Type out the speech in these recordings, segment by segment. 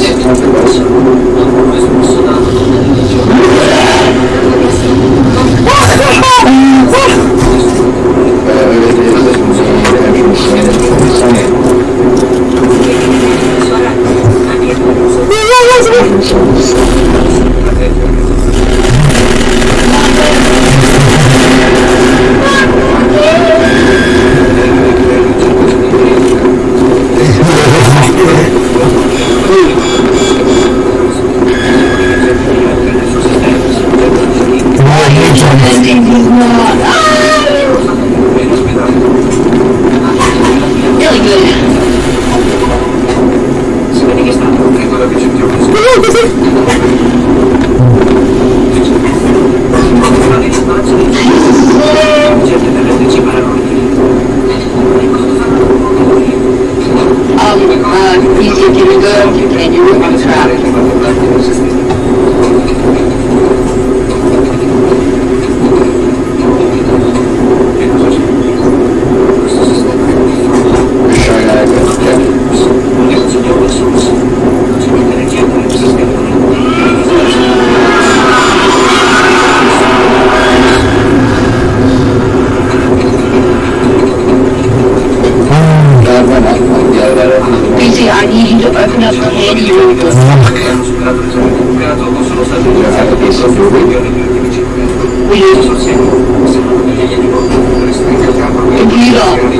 心。you can. you, can. you were on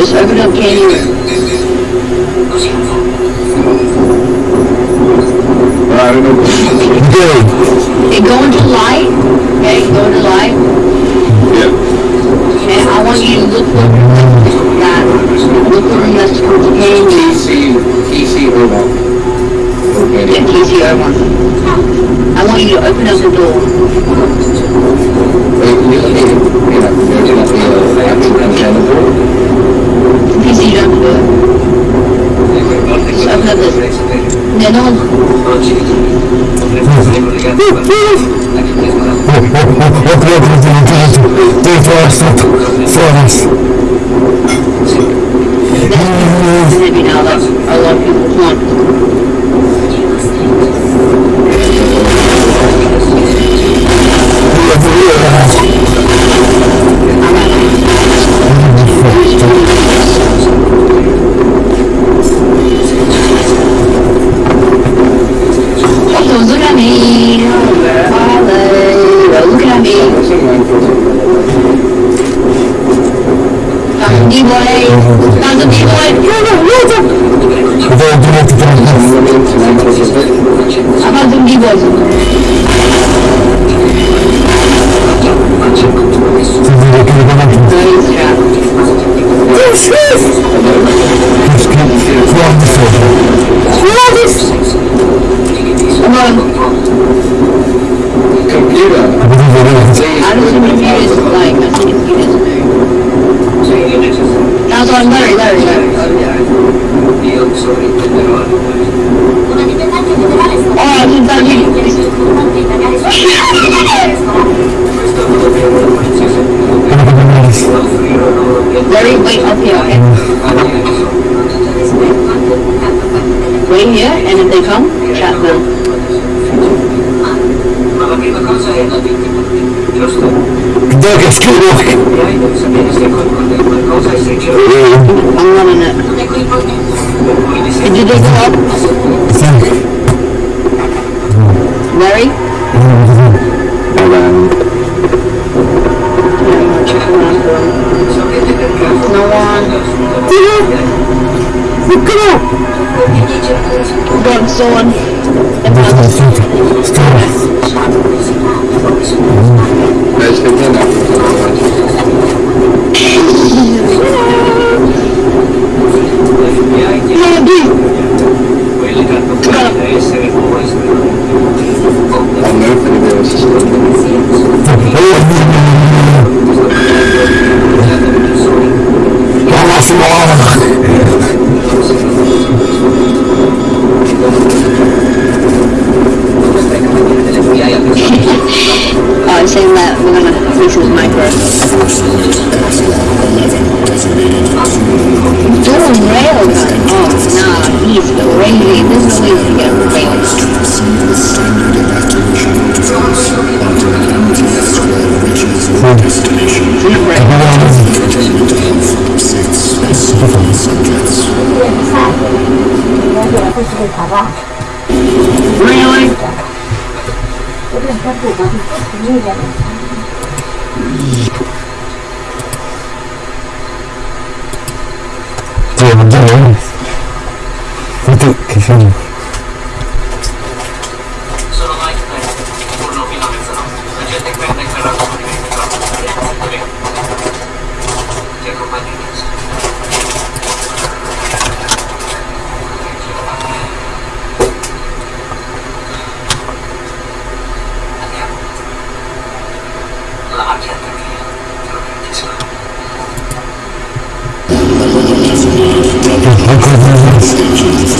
Just open up canyon. I don't know. Good. go into light. Okay, go into light. Yeah. Okay, I want you to look for that. Look for the left towards the canyon. TC, TC Yeah, I want you to open up the door. Wait, you, you, you, you, the door. Seviyorum diyor. Şakadır. Ne oldu? Dur Forrest up. Forrest. Size binalar. Allah yolunu arttırın. one started saying that we're going to finish with micro. Doing railgun. Oh, nah, he's crazy. This is the way to get railgun. Really? Io proprio quasi finire. Dio, ma Dio, Guarda che film. Sono Mike Pence, turno fino a mezzanotte. La gente perde il ferrato di 24 ore.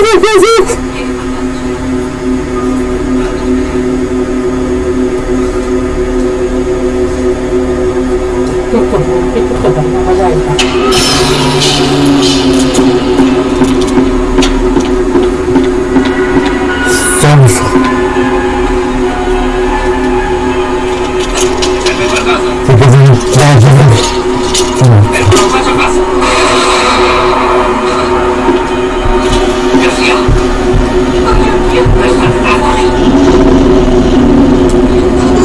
Give me những người bạn đã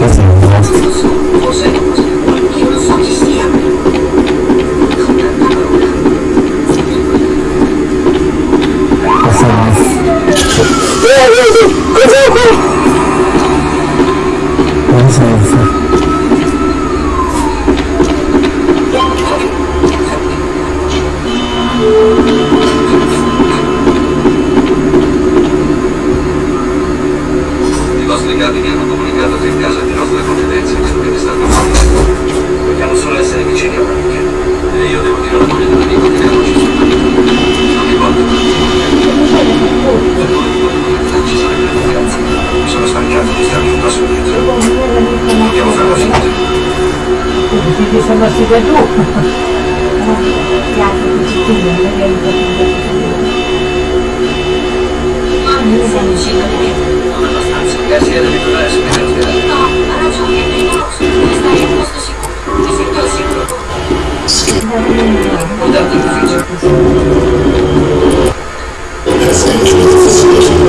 Assim, сама себя дух. Куда ты бежишь? Я знаю, что это за сложно.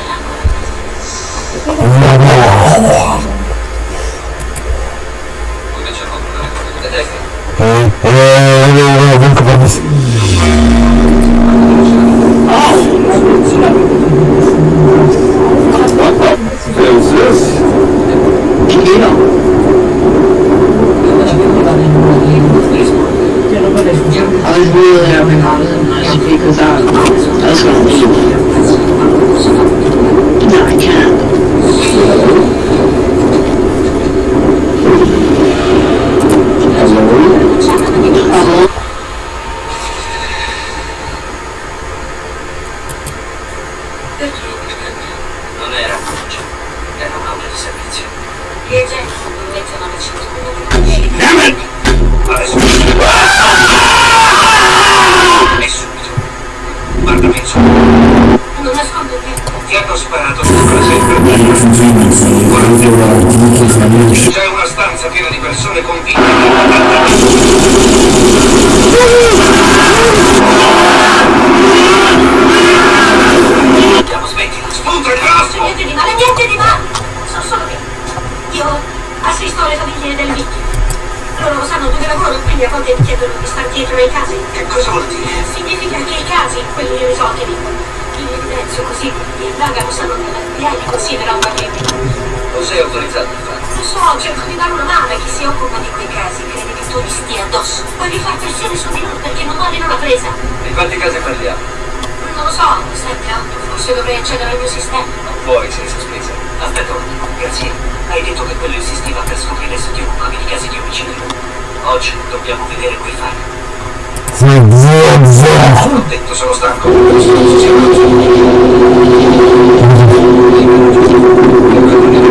Ti hanno sparato sopra sempre. C'è una stanza piena di persone convinte che... Andiamo, smetti, spunta il grasso! Niente di male, niente di male! Sono solo io. Io assisto alle famiglie del Mickey. Loro sanno dove lavoro, quindi a volte mi chiedono di star dietro ai casi. Che cosa vuol dire? Significa che i casi, quelli irrisolti, Penso così, il indaga usano nell'FBI li considera un pacchetto. lo sei autorizzato a fare? Lo so, cerco di dare una mano a chi si occupa di quei casi, crede che tu li stia addosso. Voglio far pressione su di loro perché non vogliono la presa. Di quanti casi parliamo? Non lo so, 7, 8, eh, forse dovrei accedere al mio sistema. Non puoi, sei sospesa. Aspetta un attimo, grazie. Hai detto che quello insistiva per scoprire se ti occupavi di casi di omicidio. Oggi dobbiamo vedere quei fatti Thank you.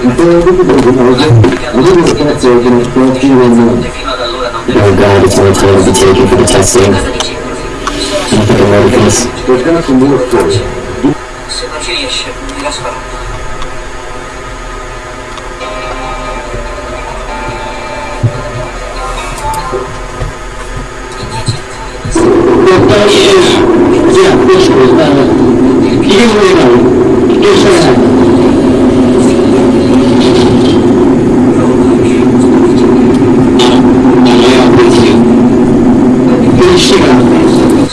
Oh god, it's my time to be taken for the testing. Can you pick gonna be more force. Przeprowadziliście się, Gaspar. Poddaję you jak not z Michigan.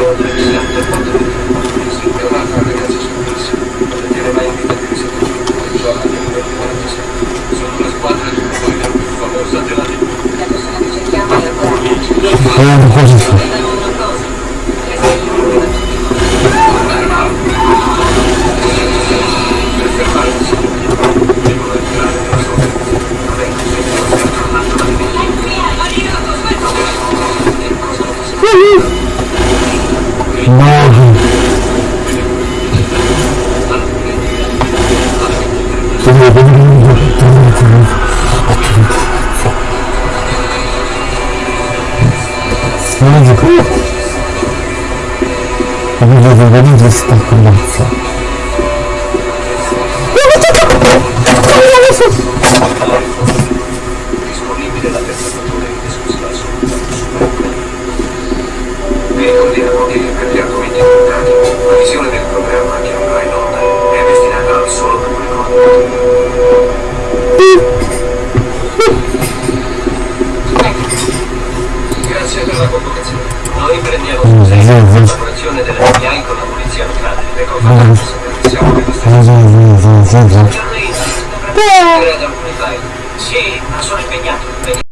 Gracias. Смотрите, круг. Выглядит, выглядит, так, блядь. Thank you decisione della convocazione. Noi prendiamo possesso mm. della collaborazione delle FBI con la polizia locale. Le confrontiamo mm. se siamo nello stesso. Credo alcuni file. Sì, ma sono impegnato.